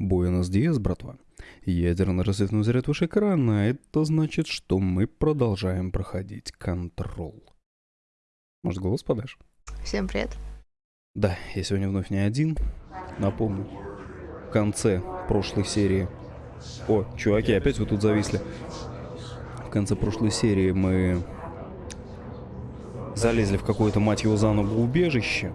Буэнос Диас, братва. Ядерный рассветный заряд выше экрана. Это значит, что мы продолжаем проходить контрол. Может, голос подашь? Всем привет. Да, я сегодня вновь не один. Напомню, в конце прошлой серии... О, чуваки, опять вы тут зависли. В конце прошлой серии мы залезли в какое-то, мать его, заново убежище.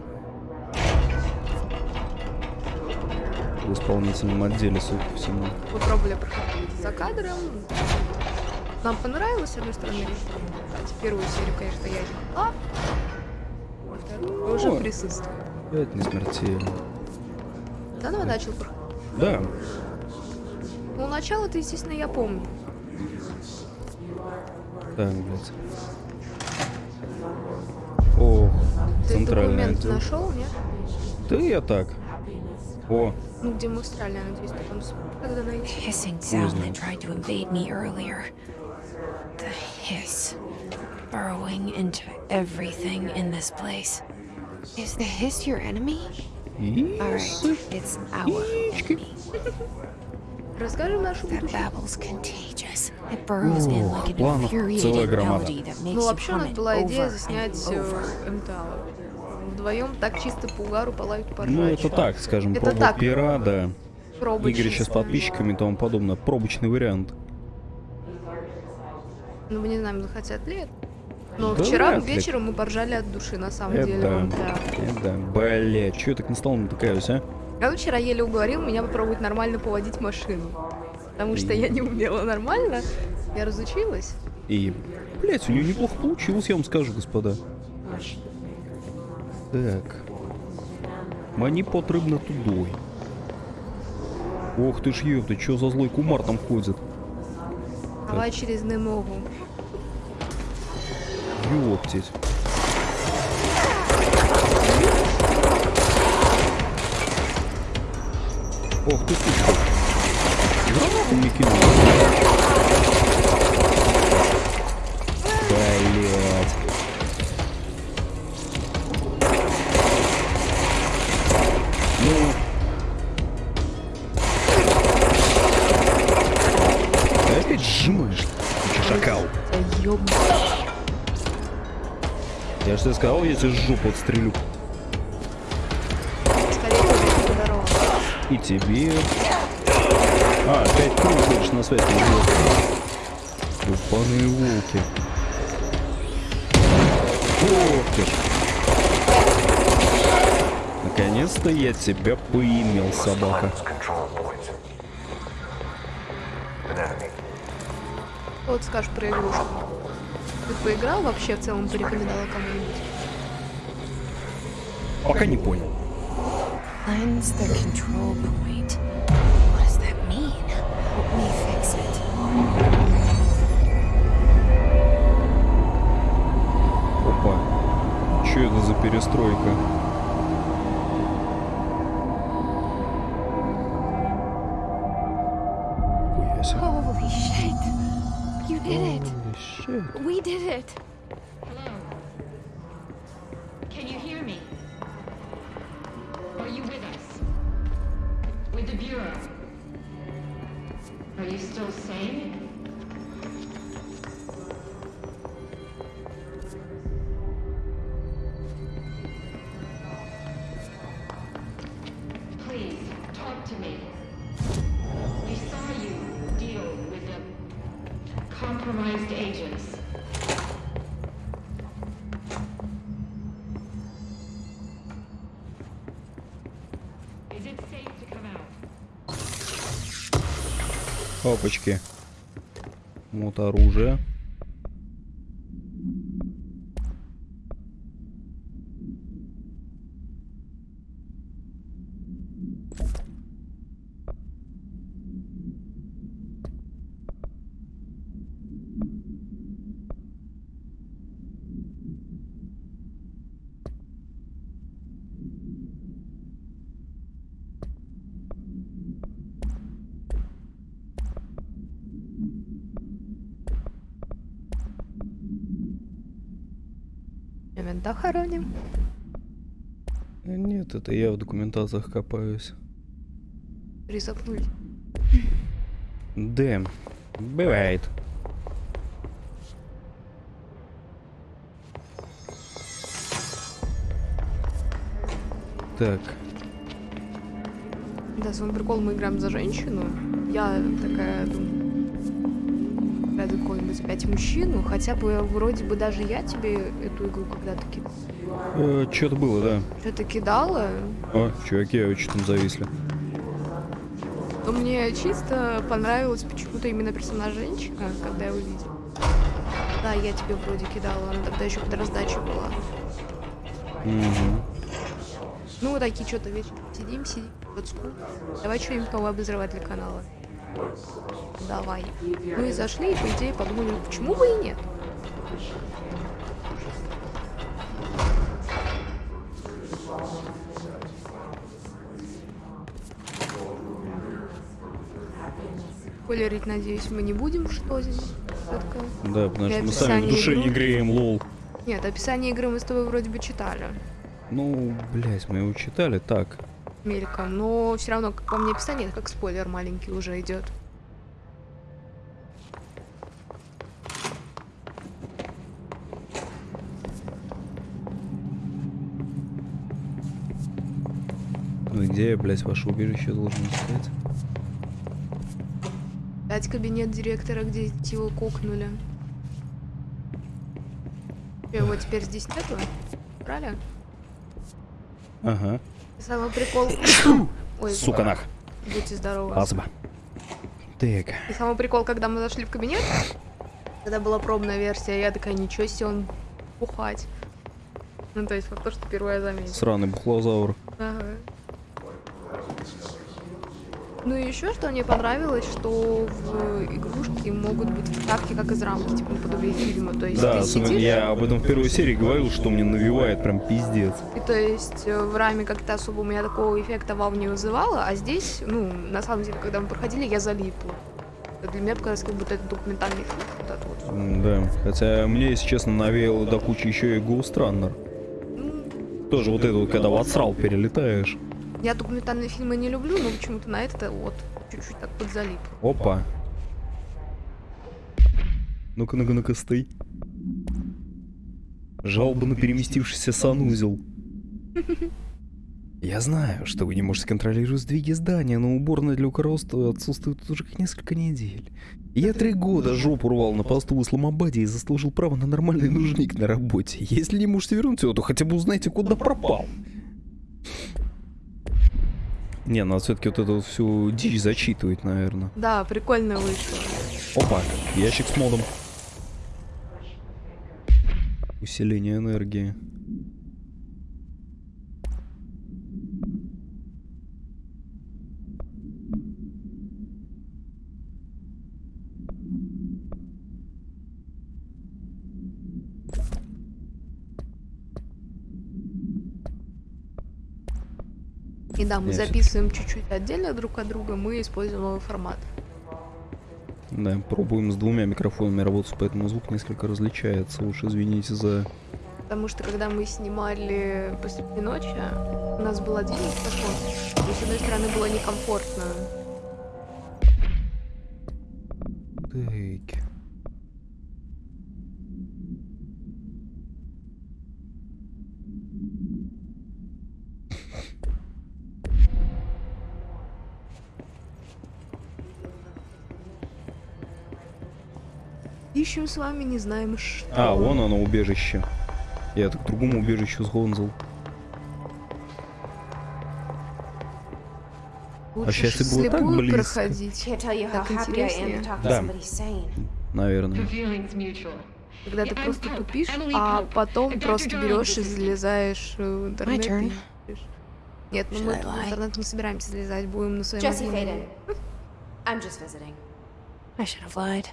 В исполнительном отделе, судя по всему. Мы пробовали проходить за кадром. Нам понравилось, с одной стороны. Кстати, первую серию, конечно, я не а Вторую уже присутствую. Это не смертельно. Заново начал проходить. Да, Ну, начало-то, естественно, я помню. так, блядь. Ох, Ты документ отдел. нашел, нет? Да я так. О, Ну, где мы встряли, я надеюсь, ты там сможешь когда найти. hissing sound that tried to invade me earlier. The hiss. Burrowing into everything in this place. Is the hiss your enemy? Alright, исы. it's our enemy. Расскажи нашу That будущее. babble's contagious. It burrows in like an планов целая infuriating громада. melody that makes Ну, you вообще у нас hum it была идея over заснять and э, over. Вдвоем так чисто по угару полают поржать. Ну, это так, скажем, Это проба так. пера, да. Пробочный. Игрища с подписчиками и тому подобное. Пробочный вариант. Ну, мы не знаем, захотят ли это. Но Да вчера ли. вечером мы поржали от души, на самом Это деле. да. Это. Бля, чё я так на стол натыкаюсь, а? Я вчера еле уговорил меня попробовать нормально поводить машину. Потому что я не умела нормально. Я разучилась. И, блять, у нее неплохо получилось, я вам скажу, господа. Так. Мені потрібно тудой. Ох ты ж ёпта, чё за злой кумар там ходит? Давай через немогу. Ёптить. Ох ты сучка. Гранату мне кинул. Ты чё, шакал. Да ёб- Я же тебе сказал, тебе жопу отстрелю. Скорее всего, здорово. И тебе. А, опять выходишь на связь. Упаные волки. Ох ты ж. Наконец-то я тебя поимел, собака. Вот скажешь про игрушку. Ты поиграл вообще в целом, порекомендовала кому-нибудь? Пока не понял. Cleanse the control point. What does that mean? Help me fix it. Опа. Че это за перестройка? Shit. We did it. Hello. Can you hear me? Are you with us? With the Bureau? Are you still sane? Опачки. Вот оружие. Это я в документациях копаюсь. Рисопнули. Да, бывает. Так, Да, свой прикол, мы играем за женщину. Я такая думаю, ради какой-нибудь опять мужчину, хотя бы вроде бы даже я тебе эту игру когда-то кидала. э, что-то было, да. Что-то кидала, О, чуваки, очень там зависли. но мне чисто понравилась почему-то именно персонаж женщина, когда я увидела. Да, я тебе вроде кидала, она тогда еще под раздачей была. Мгм. Ну, вот такие что-то вечером сидим, сидим, вот скул. Давай что-нибудь новое обозревать для канала. Давай. Ну и зашли, и по идее подумали, почему бы и нет. Спойлерить, надеюсь, мы не будем, что здесь четко. Да, потому что мы сами в душе игры. не греем, лол. Нет, описание игры мы с тобой вроде бы читали Ну, блядь, мы его читали так. Мельком, но все равно, как по мне, описание, это как спойлер маленький уже идет. Ну и где я, блядь, ваше убежище должен искать? Опять кабинет директора, где его кокнули. Его теперь здесь нету? Брали? Ага. Самый прикол... Ой, Сука нах. будьте здоровы. Азба. Так. И самый прикол, когда мы зашли в кабинет, когда была пробная версия, я такая, ничего себе, он бухать. Ну, то есть, вот то, что первое заметила. Сраный бухлозавр. Ага. Ну и еще что мне понравилось, что в игрушке могут быть вставки как из рамки, типа наподобие фильма. То есть Да, ты сидишь, я об этом в первой серии говорил, что мне навевает прям пиздец. и то есть э, в раме как-то особо у меня такого эффекта вау не вызывало, а здесь, ну, на самом деле, когда мы проходили, я залипла. Для меня показалось, как будто это документальный фильм. Вот это вот. Да. Хотя мне, если честно, навеяло до кучи еще и Ghost Runner. Ну, Тоже вот это вот, когда в отсрал перелетаешь. Я документальные фильмы не люблю, но почему-то на это вот чуть-чуть так подзалип. Опа. Ну-ка, ну-ка, ну-ка, стой. Жалоба на переместившийся санузел. Я знаю, что вы не можете контролировать сдвиги здания, но уборная для укоросту отсутствует уже как несколько недель. Я три года жопу рвал на посту в Исламабаде и заслужил право на нормальный нужник на работе. Если не можете вернуть его, то хотя бы узнайте, куда пропал. Не, надо все-таки вот эту вот всю дичь зачитывать, наверное. Да, прикольно вышло. Опа, ящик с модом. Усиление энергии. И да, мы Я записываем чуть-чуть отдельно друг от друга, мы используем новый формат. Да, пробуем с двумя микрофонами работать, поэтому звук несколько различается. Уж извините за... Потому что когда мы снимали посреди ночи, у нас был один микрофон. И с одной стороны было некомфортно. Так. Ищем с вами, не знаем что. А, вон оно, убежище. Я так к другому убежищу сгонзал. Лучше щас и ж было так близко. проходить. Так am интереснее. Да. Наверное. Когда ты просто тупишь, а потом просто берешь и залезаешь в интернет. и. Нет, ну мы в интернет не собираемся залезать, будем на своем Jesse. Faden. I'm just visiting. I should have lied.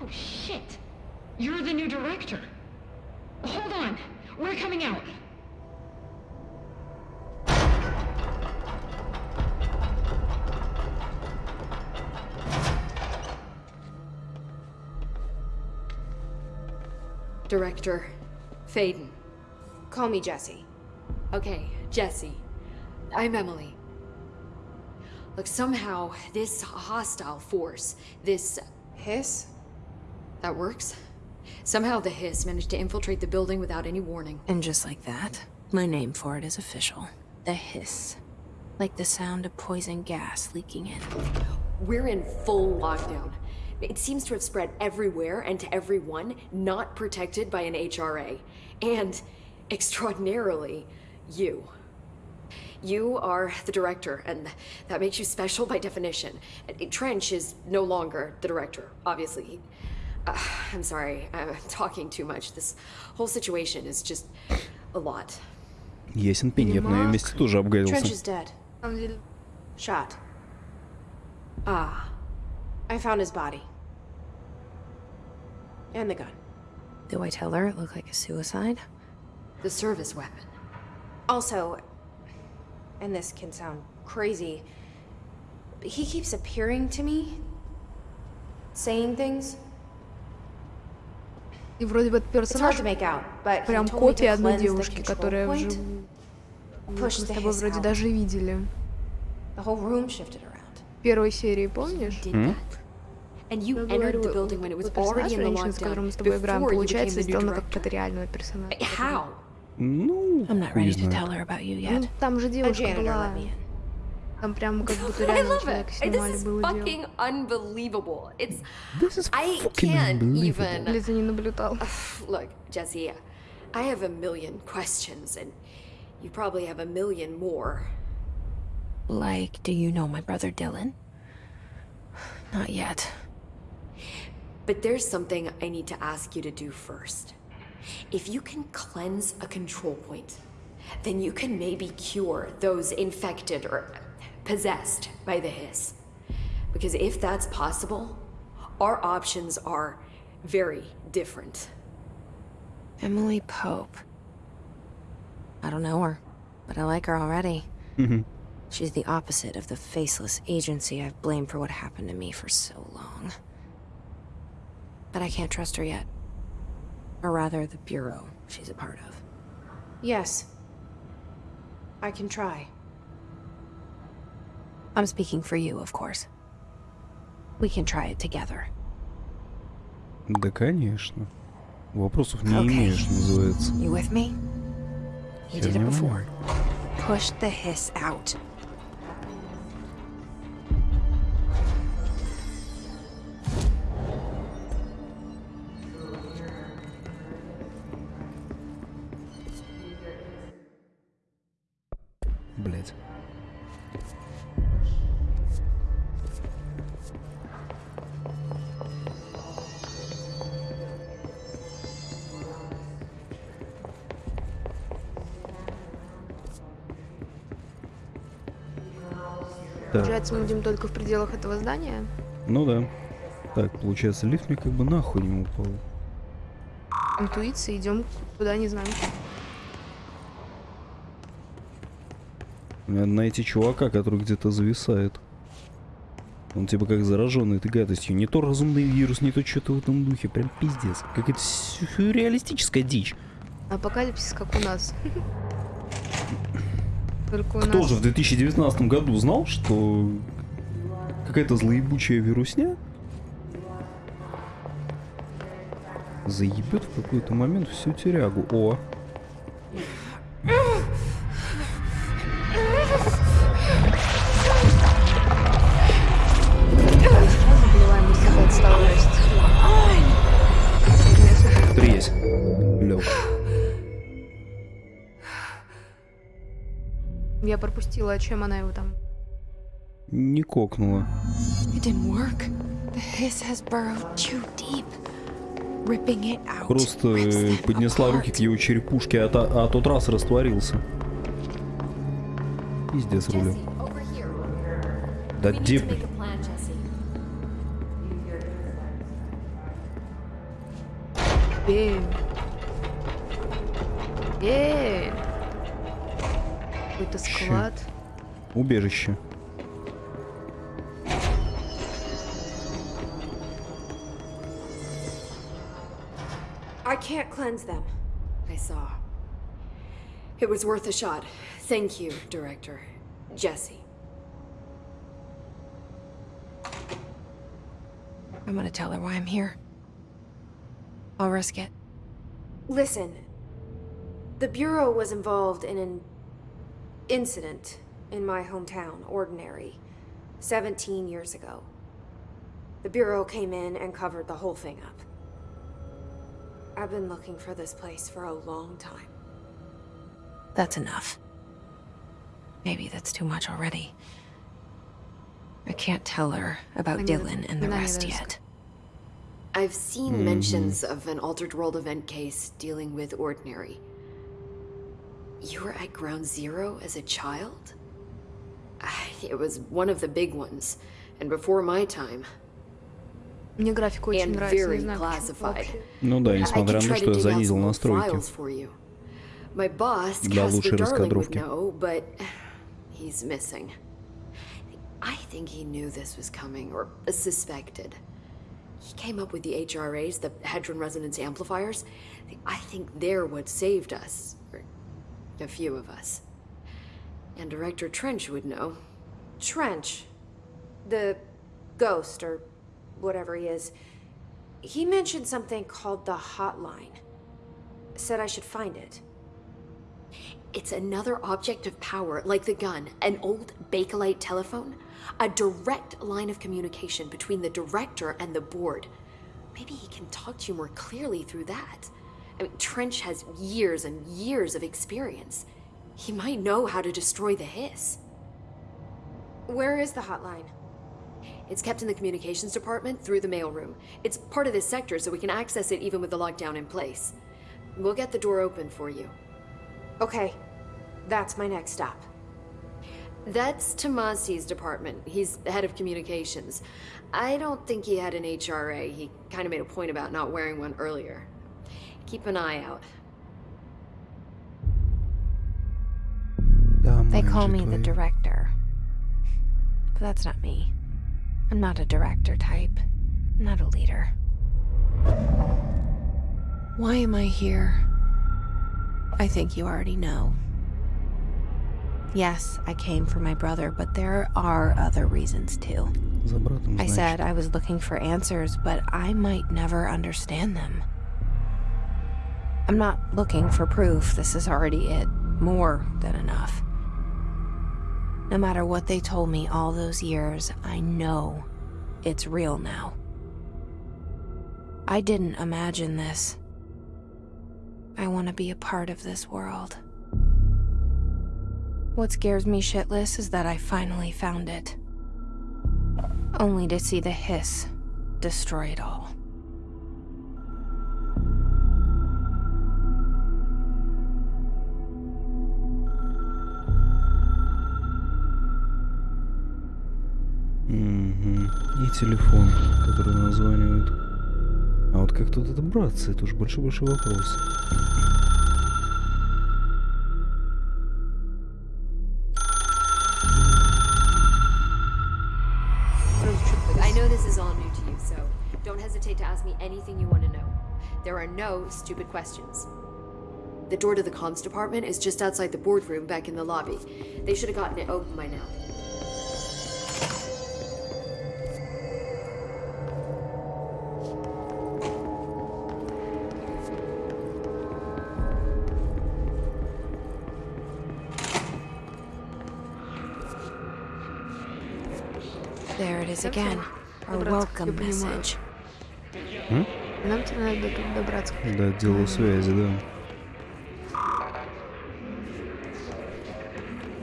Oh shit! You're the new director. Hold on. We're coming out. Director Faden. Call me Jesse. Okay, Jesse. I'm Emily. Look, somehow, this hostile force, this. Hiss? That works? Somehow the Hiss managed to infiltrate the building without any warning. And just like that, my name for it is official. The hiss. Like the sound of poison gas leaking in. We're in full lockdown. It seems to have spread everywhere and to everyone not protected by an HRA. And, extraordinarily, you. You are the director, and that makes you special by definition. Trench is no longer the director, obviously. Uh, I'm sorry, I'm talking too much. This whole situation is just a lot. Ясен пень, я бы на ее месте тоже Trench обгадился. is dead. На самом деле, Shot. Ah, I found his body. And the gun. Do I tell her it looked like a suicide? the service weapon. Also, and this can sound crazy, but he keeps appearing to me, saying things. И вроде бы этот персонаж прям копия одной девушки, которая вживую. Мы с тобой вроде даже видели. Первой серии, помнишь? That. And you Я entered the говорю, building when it was вот персонаж already in the женщины, с которым мы с тобой играем, получается, сделана как какая-то реального персонажа. How? Ну, I'm not ready to знает. tell her about you Ну, yet. там же девушка была. там прям как будто I реально love человека it. And снимали, This is было дело. fucking unbelievable. It's This is I fucking can't unbelievable. even Или за не наблюдал. look, Jesse. I have a million questions, and you probably have a million more. Like, do you know my brother Dylan? Not yet. But there's something I need to ask you to do first. If you can cleanse a control point, then you can maybe cure those infected or possessed by the hiss. Because if that's possible, our options are very different. Emily Pope. I don't know her, but I like her already. Mm-hmm. She's the opposite of the faceless agency I've blamed for what happened to me for so long. But I can't trust her yet. Or rather, the Bureau she's a part of. Yes. I can try. I'm speaking for you, of course. We can try it together. Да, конечно. Вопросов не Okay. имеешь, называется. You with me? You did Херня it before. моя. Push the hiss out. Получается, мы будем только в пределах этого здания. ну да. Так, получается, лифт мне как бы нахуй не упал. Интуиция, идем куда не знаем. Надо найти чувака, который где-то зависает. Он типа как зараженный этой гадостью. Не то разумный вирус, не то что-то в этом духе. Прям пиздец. Какая-то сюрреалистическая дичь. Апокалипсис, как у нас. Только Кто нас. же в 2019 году знал, что какая-то злоебучая вирусня заебет в какой-то момент всю тюрягу. О, Я пропустила, а чем она его там. Не кокнула. Просто поднесла руки к его черепушке, а, та- а тот раз растворился. Пиздец рулю. Да где. Бей. Бей. какой-то склад. Убежище. I can't cleanse them. I saw. It was worth a shot. Thank you, director. Jesse. I'm gonna tell her why I'm here. I'll risk it. Listen, the Bureau was involved in an incident in my hometown, Ordinary, 17 years ago. The Bureau came in and covered the whole thing up. I've been looking for this place for a long time. That's enough. Maybe that's too much already. I can't tell her about Dylan and the rest yet. I've seen mm -hmm. mentions of an Altered World event case dealing with Ordinary. You were at Ground Zero as a child? Ah, It was one of the big ones, and before my time. Мне график очень And нравится, very не знаю почему classified. вообще. Ну да, I несмотря could на try то, to что я dig out занизил some old настройки. files for you. My boss, Для Casper лучшей Darling, would раскадровки. know, but he's missing. I think he knew this was coming, or suspected. He came up with the HRAs, the Hedron Resonance Amplifiers. I think they're what saved us. a few of us. And Director Trench would know. Trench, the ghost, or whatever he is, he mentioned something called the Hotline. Said I should find it. It's another object of power, like the gun, an old Bakelite telephone, a direct line of communication between the director and the board. Maybe he can talk to you more clearly through that. I mean, Trench has years and years of experience. He might know how to destroy the hiss. Where is the hotline? It's kept in the communications department through the mailroom. It's part of this sector, so we can access it even with the lockdown in place. We'll get the door open for you. Okay, that's my next stop. That's Tomasi's department. He's head of communications. I don't think he had an HRA. He kind of made a point about not wearing one earlier. Keep an eye out. They call me the director. But that's not me. I'm not a director type. I'm not a leader. Why am I here? I think you already know. Yes, I came for my brother, but there are other reasons too. I said I was looking for answers, but I might never understand them. I'm not looking for proof. This is already it. More than enough. No matter what they told me all those years, I know it's real now. I didn't imagine this. I want to be a part of this world. What scares me shitless is that I finally found it only to see the hiss destroy it all. Мгм. И телефон, который названивают. А вот как тут добраться, это уж большой-большой вопрос. Сразу чё-то I know this is all new to you, so don't hesitate to ask me anything you want to know. There are no stupid questions. The door to the comms department is just outside the boardroom back in the lobby. They should have gotten it open by now. Is again. Our welcome message. Нам тебе надо до тут добраться. До отдела связи, да.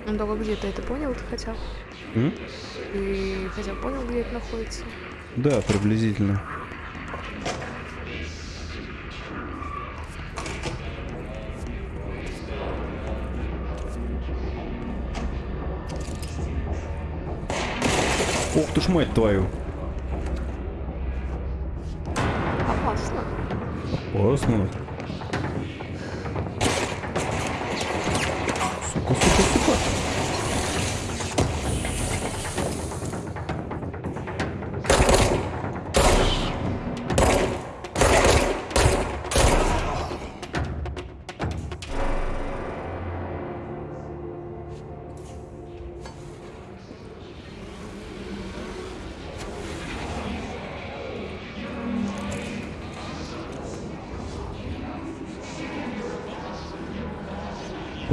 Ну только где ты это понял ты хотя бы? М? Ты хотя бы понял, где это находится? Да, приблизительно. Ох ты ж мать твою. Опасно. Опасно.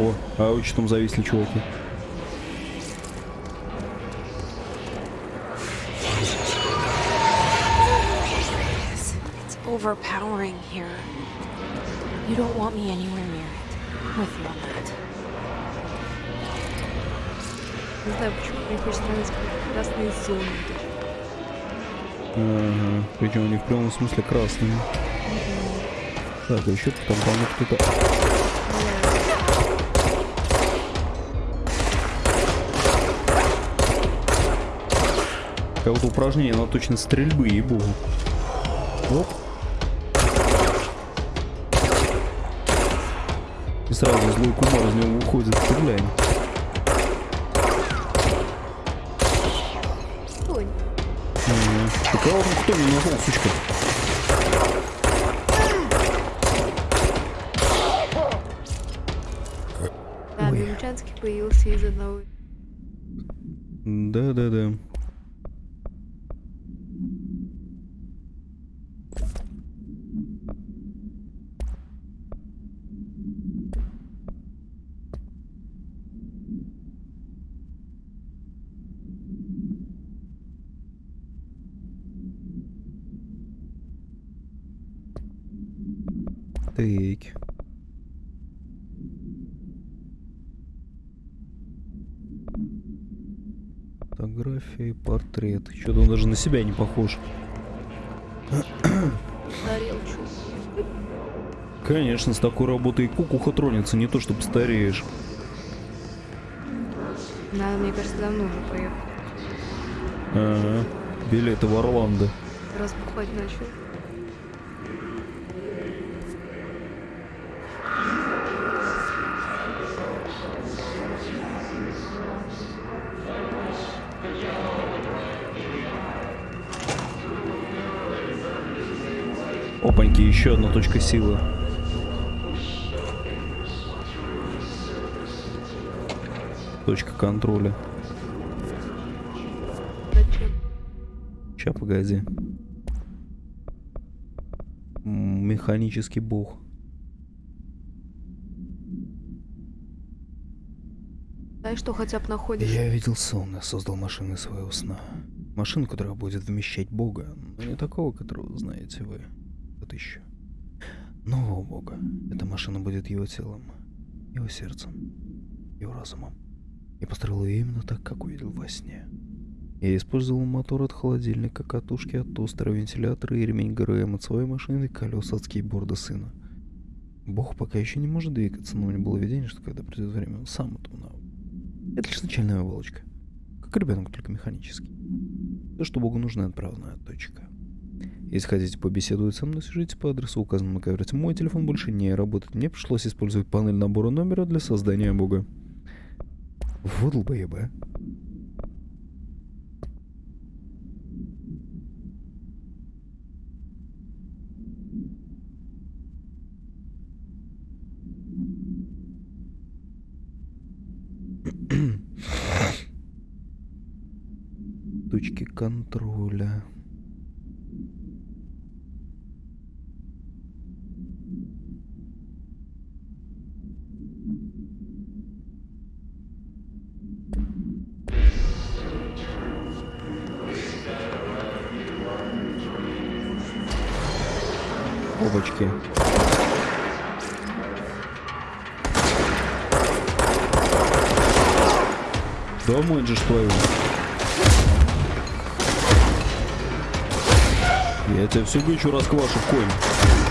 О, а вы что там зависли, чуваки? It's, it's overpowering here. You don't want me anywhere near it. I'm with you on that. Не знаю, почему мне хочется нравиться красные зоны. Ага, причем они в прямом смысле красные. Так, а еще там, по-моему, кто-то... Какое-то упражнение на точность стрельбы, ей-богу. Оп. И сразу злой кумар из него выходит, стреляем. Ой, Ага. Ты кого там кто меня назвал, сучка? да, Милчанский появился из одного. Да-да-да. Так. Фотография и портрет. Что-то он даже на себя не похож. Конечно, с такой работой и кукуха тронется, не то чтобы стареешь. Надо, мне кажется, давно уже поехал. Ага. Билеты в Орландо. Разбухать начал. Еще одна точка силы. Точка контроля. Ща, погоди. Механический бог. Знаешь, что хотя бы находишь? Я видел сон и создал машину из своего сна. Машину, которая будет вмещать бога, но не такого, которого знаете вы. Вот еще. Нового бога. Эта машина будет его телом, его сердцем, его разумом. Я построил ее именно так, как увидел во сне. Я использовал мотор от холодильника, катушки от тостера, вентилятора и ремень ГРМ от своей машины, колеса от скейтборда сына. Бог пока еще не может двигаться, но у меня было видение, что когда придет время, он сам этому научится. Это лишь начальная оболочка. Как ребенок, только механический. То, что Богу нужна отправная точка. Если хотите побеседовать со мной, свяжитесь по адресу, указанному на каверте. Мой телефон больше не работает. Мне пришлось использовать панель набора номера для создания Бога. Вот долбоеба. Точки Домой же ж твою. Я тебя всю гычу расквашу, конь.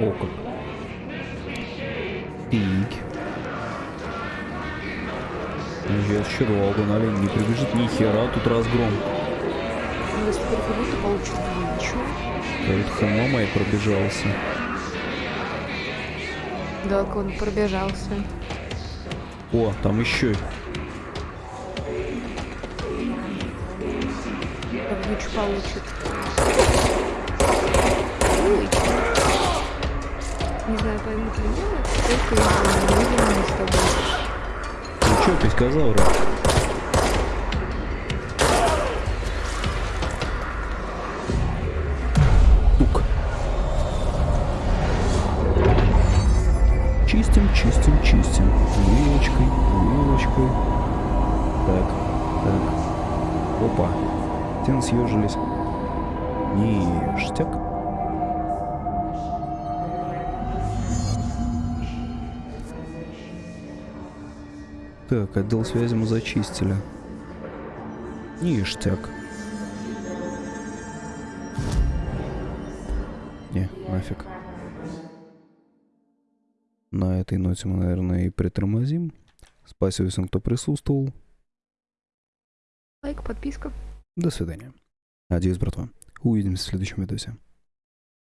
окон. Пик. Сейчас щедро Алган не прибежит ни хера, тут разгром. Если перепрыгнуть, то получит ничего. Да вот хама моя пробежался. Да, он пробежался. О, там еще. Ничего получит. Поймут ли меня, только не видим с тобой. Ну чё, писькозавры? Тук. Чистим, чистим, чистим. Вилочкой, вилочкой. Так, так. Опа. Стены съежились. Ништяк. Так, отдел связи мы зачистили. Ништяк. Не, нафиг. На этой ноте мы, наверное, и притормозим. Спасибо всем, кто присутствовал. Лайк, подписка. До свидания. Надеюсь, братва. Увидимся в следующем видосе.